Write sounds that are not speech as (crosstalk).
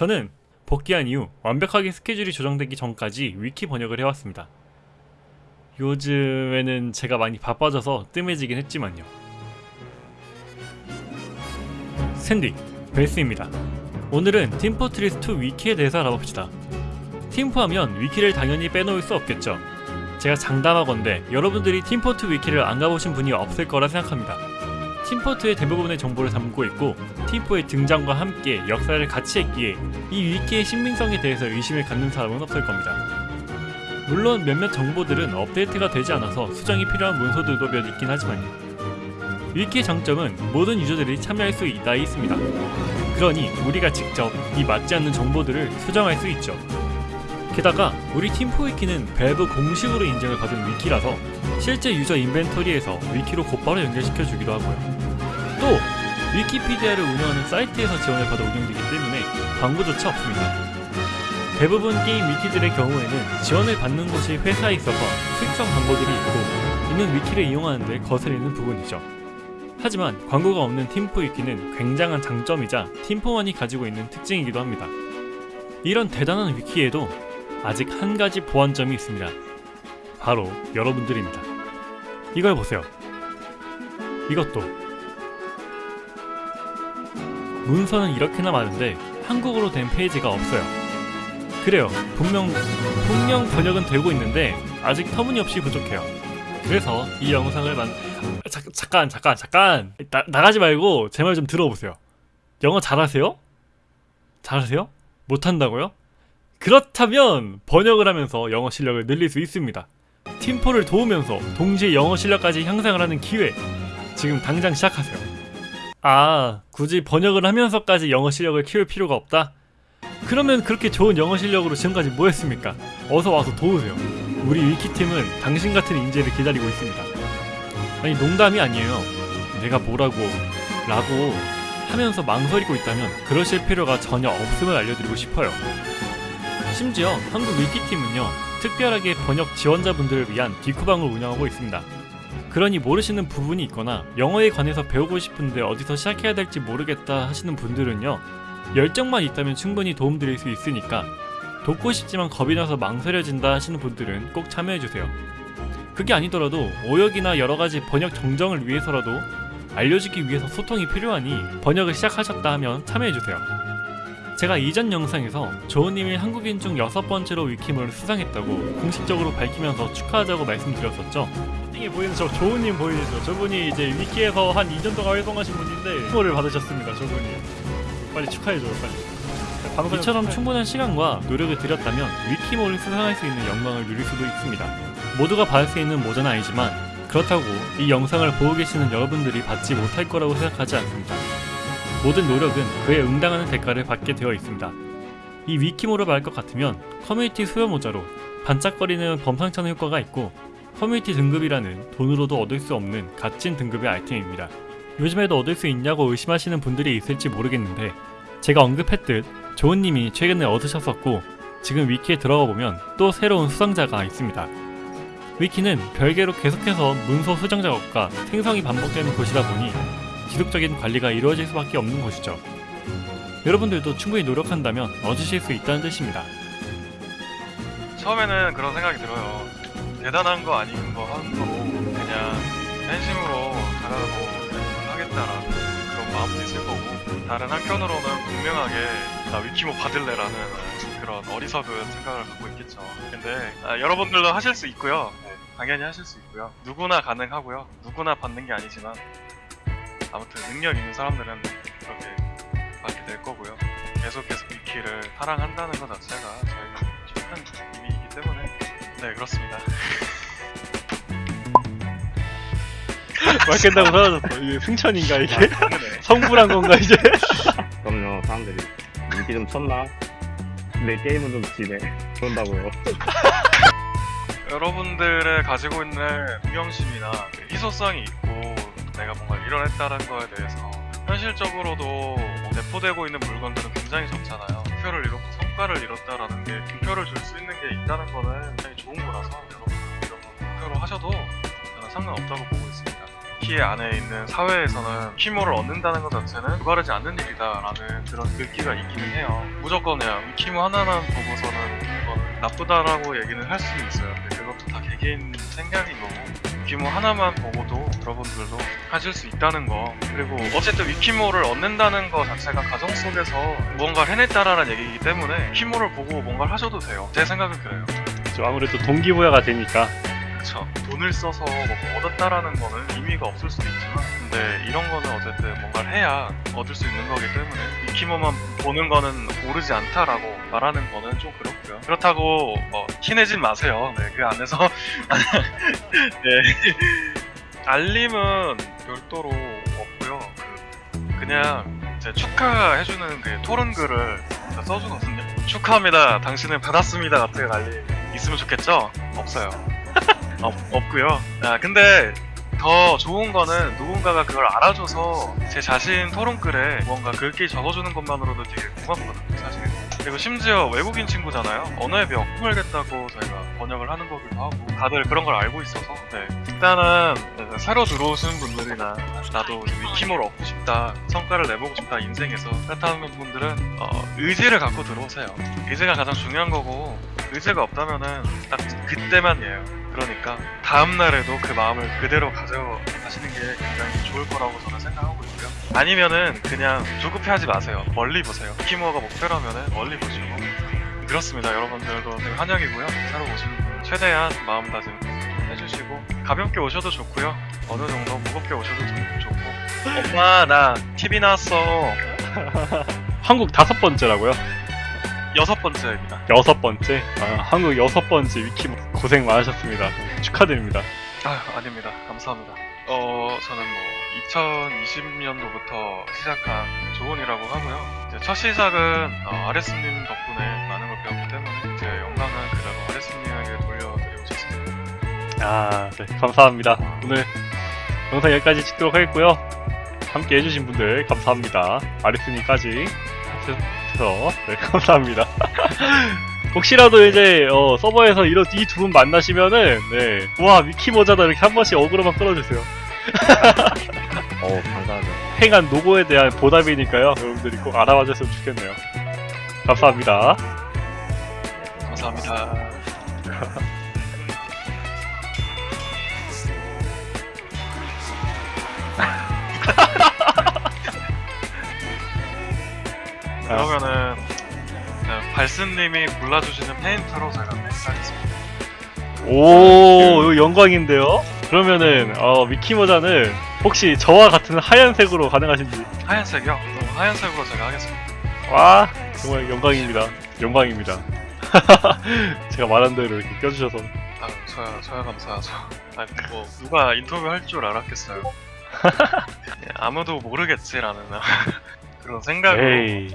저는 복귀한 이후 완벽하게 스케줄이 조정되기 전까지 위키 번역을 해왔습니다. 요즘에는 제가 많이 바빠져서 뜸해지긴 했지만요. 샌디, 벨스입니다. 오늘은 팀포트리스2 위키에 대해서 알아봅시다. 팀포하면 위키를 당연히 빼놓을 수 없겠죠. 제가 장담하건대 여러분들이 팀포트 위키를 안 가보신 분이 없을 거라 생각합니다. 팀포트의 대부분의 정보를 담고 있고 팀포의 등장과 함께 역사를 같이 했기에 이 위키의 신빙성에 대해서 의심을 갖는 사람은 없을 겁니다. 물론 몇몇 정보들은 업데이트가 되지 않아서 수정이 필요한 문서들도 몇 있긴 하지만요. 위키의 장점은 모든 유저들이 참여할 수 있다 있습니다. 그러니 우리가 직접 이 맞지 않는 정보들을 수정할 수 있죠. 게다가 우리 팀포 위키는 밸브 공식으로 인정을 받은 위키라서 실제 유저 인벤토리에서 위키로 곧바로 연결시켜 주기도 하고요. 또 위키피디아를 운영하는 사이트에서 지원을 받아 운영되기 때문에 광고조차 없습니다. 대부분 게임 위키들의 경우에는 지원을 받는 곳이 회사에 있어서 수익성 광고들이 있고 이는 위키를 이용하는데 거슬리는 부분이죠. 하지만 광고가 없는 팀포 위키는 굉장한 장점이자 팀포만이 가지고 있는 특징이기도 합니다. 이런 대단한 위키에도 아직 한 가지 보완점이 있습니다. 바로 여러분들입니다. 이걸 보세요. 이것도 문서는 이렇게나 많은데 한국어로 된 페이지가 없어요. 그래요. 분명 분명 번역은 되고 있는데 아직 터무니없이 부족해요. 그래서 이 영상을 만 아, 자, 잠깐 잠깐 잠깐 나, 나가지 말고 제 말 좀 들어보세요. 영어 잘하세요? 잘하세요? 못한다고요? 그렇다면 번역을 하면서 영어 실력을 늘릴 수 있습니다. 팀포를 도우면서 동시에 영어 실력까지 향상을 하는 기회 지금 당장 시작하세요. 아 굳이 번역을 하면서까지 영어 실력을 키울 필요가 없다? 그러면 그렇게 좋은 영어 실력으로 지금까지 뭐 했습니까? 어서 와서 도우세요. 우리 위키팀은 당신 같은 인재를 기다리고 있습니다. 아니 농담이 아니에요. 내가 뭐라고 라고 하면서 망설이고 있다면 그러실 필요가 전혀 없음을 알려드리고 싶어요. 심지어 한국 위키팀은요 특별하게 번역 지원자분들을 위한 디쿠방을 운영하고 있습니다. 그러니 모르시는 부분이 있거나 영어에 관해서 배우고 싶은데 어디서 시작해야 될지 모르겠다 하시는 분들은요 열정만 있다면 충분히 도움드릴 수 있으니까 돕고 싶지만 겁이 나서 망설여진다 하시는 분들은 꼭 참여해주세요. 그게 아니더라도 오역이나 여러가지 번역 정정을 위해서라도 알려주기 위해서 소통이 필요하니 번역을 시작하셨다 하면 참여해주세요. 제가 이전 영상에서 조은님이 한국인 중 여섯 번째로 위키몰을 수상했다고 공식적으로 밝히면서 축하하자고 말씀드렸었죠. 이게 보이는 저 조은님 보이시죠? 저분이 이제 위키에서 한 2년 동안 활동하신 분인데 위키몰을 받으셨습니다. 저분이 빨리 축하해줘요 빨리. 이처럼 충분한 시간과 노력을 들였다면 위키몰을 수상할 수 있는 영광을 누릴 수도 있습니다. 모두가 받을 수 있는 모자는 아니지만 그렇다고 이 영상을 보고 계시는 여러분들이 받지 못할 거라고 생각하지 않습니다. 모든 노력은 그에 응당하는 대가를 받게 되어 있습니다. 이 위키모를 말할 것 같으면 커뮤니티 수요 모자로 반짝거리는 범상찮은 효과가 있고 커뮤니티 등급이라는 돈으로도 얻을 수 없는 값진 등급의 아이템입니다. 요즘에도 얻을 수 있냐고 의심하시는 분들이 있을지 모르겠는데 제가 언급했듯 조은님이 최근에 얻으셨었고 지금 위키에 들어가 보면 또 새로운 수상자가 있습니다. 위키는 별개로 계속해서 문서 수정 작업과 생성이 반복되는 곳이다 보니 지속적인 관리가 이루어질 수밖에 없는 것이죠. 여러분들도 충분히 노력한다면 얻으실 수 있다는 뜻입니다. 처음에는 그런 생각이 들어요. 대단한 거 아닌 거 하는 거로 그냥 팬심으로 잘하고 하겠다라는 그런 마음도 있을 거고 다른 한편으로는 분명하게 나 위키모 받을래라는 그런 어리석은 생각을 갖고 있겠죠. 근데 아, 여러분들도 하실 수 있고요. 네, 당연히 하실 수 있고요. 누구나 가능하고요. 누구나 받는 게 아니지만 아무튼 능력 있는 사람들은 그렇게 받게 될 거고요. 계속해서 위키를 사랑한다는 것 자체가 저희는 큰 의미이기 때문에 네 그렇습니다. (laughs) (laughs) 말 끝나고 사라졌어. 이게 승천인가 이게? 네. (laughs) 성불한 건가 이제? (laughs) 그럼요 사람들이 인기 좀 쳤나? 내 게임은 좀 지네 그런다고요 여러분들의 가지고 있는 운영심이나 그 희소성이 있고 내가 뭔가 이뤄냈다는 거에 대해서 현실적으로도 뭐 내포되고 있는 물건들은 굉장히 적잖아요. 목표를 이뤘고 성과를 이뤘다라는 게 득표를 줄 수 있는 게 있다는 거는 굉장히 좋은 거라서 여러분들 이런 거 목표로 하셔도 저는 상관없다고 보고 있습니다. 커뮤니티 안에 있는 사회에서는 위키모를 얻는다는 것 자체는 불가르지 않는 일이다라는 그런 글귀가 있기는 해요. 무조건 그냥 위키모 하나만 보고서는 그건 나쁘다라고 얘기는 할 수는 있어요. 근데 그것도 다 개개인 생각인 거고 위키모 하나만 보고도 여러분들도 하실 수 있다는 거 그리고 어쨌든 위키모를 얻는다는 거 자체가 가정 속에서 무언가를 해냈다라는 얘기이기 때문에 위키모를 보고 뭔가를 하셔도 돼요. 제 생각은 그래요. 좀 아무래도 동기부여가 되니까 그쵸. 돈을 써서 뭐 얻었다라는 거는 의미가 없을 수도 있지만, 근데 이런 거는 어쨌든 뭔가를 해야 얻을 수 있는 거기 때문에, 위키모만 보는 거는 오르지 않다라고 말하는 거는 좀 그렇고요. 그렇다고, 뭐, 티내진 마세요. 네, 그 안에서. (laughs) 네. 알림은 별도로 없고요. 그, 그냥, 제 축하해주는 그 토론글을 써주거든요. 축하합니다. 당신은 받았습니다. 같은 알림 있으면 좋겠죠? 없어요. 없, 없고요. 아 근데 더 좋은 거는 누군가가 그걸 알아줘서 제 자신 토론글에 뭔가 글귀 적어주는 것만으로도 되게 고맙거든요, 사실. 그리고 심지어 외국인 친구잖아요. 언어의 벽 풀겠다고 저희가 번역을 하는 거기도 하고 다들 그런 걸 알고 있어서 네. 일단은 새로 들어오시는 분들이나 나도 위키모를 얻고 싶다, 성과를 내보고 싶다 인생에서 그렇다는 분들은 어, 의지를 갖고 들어오세요. 의지가 가장 중요한 거고 의지가 없다면은 딱 그때만이에요. 그러니까 다음 날에도 그 마음을 그대로 가져가시는 게 굉장히 좋을 거라고 저는 생각하고 있고요. 아니면은 그냥 조급해 하지 마세요. 멀리 보세요. 키모어가 목표라면은 멀리 보시고 그렇습니다. 여러분들도 환영이고요. 새로 오시는 분 최대한 마음다짐 해주시고 가볍게 오셔도 좋고요. 어느 정도 무겁게 오셔도 좋- 좋고 엄마 나 TV 나왔어 한국 다섯 번째라고요? 여섯 번째입니다. 여섯 번째? 아, 한국 여섯 번째 위키 고생 많으셨습니다. 축하드립니다. 아, 아닙니다. 감사합니다. 어, 저는 뭐 2020년도부터 시작한 조언이라고 하고요. 이제 첫 시작은 어, 아레스님 덕분에 많은 걸 배웠기 때문에 제 영광은 그대로 아레스님에게 돌려드리고 싶습니다. 아, 네, 감사합니다. 오늘 영상 여기까지 찍도록 하겠고요. 함께 해주신 분들 감사합니다. 아리스님까지 해서 네, (laughs) 감사합니다. (laughs) 혹시라도 이제 어, 서버에서 이런 이 두 분 만나시면은 네, 와 위키 모자다 이렇게 한 번씩 어그로만 끌어주세요. (laughs) 어우 감사하죠. 행한 노고에 대한 보답이니까요. 여러분들이 꼭 알아봐 줬으면 좋겠네요. 감사합니다. 감사합니다. 그러면은 네, 발스님이 골라주시는 페인트로 제가 하겠습니다. 오, 이거 영광인데요? 그러면은, 어, 미키 모자는 혹시 저와 같은 하얀색으로 가능하신지. 하얀색이요? 그럼 하얀색으로 제가 하겠습니다. 와, 정말 영광입니다. 영광입니다. (laughs) 제가 말한 대로 이렇게 껴주셔서. 아, 저야, 저야 감사하죠. 아, 뭐 누가 인터뷰 할 줄 알았겠어요. (laughs) 예, 아무도 모르겠지라는 그런 생각으로. 에이,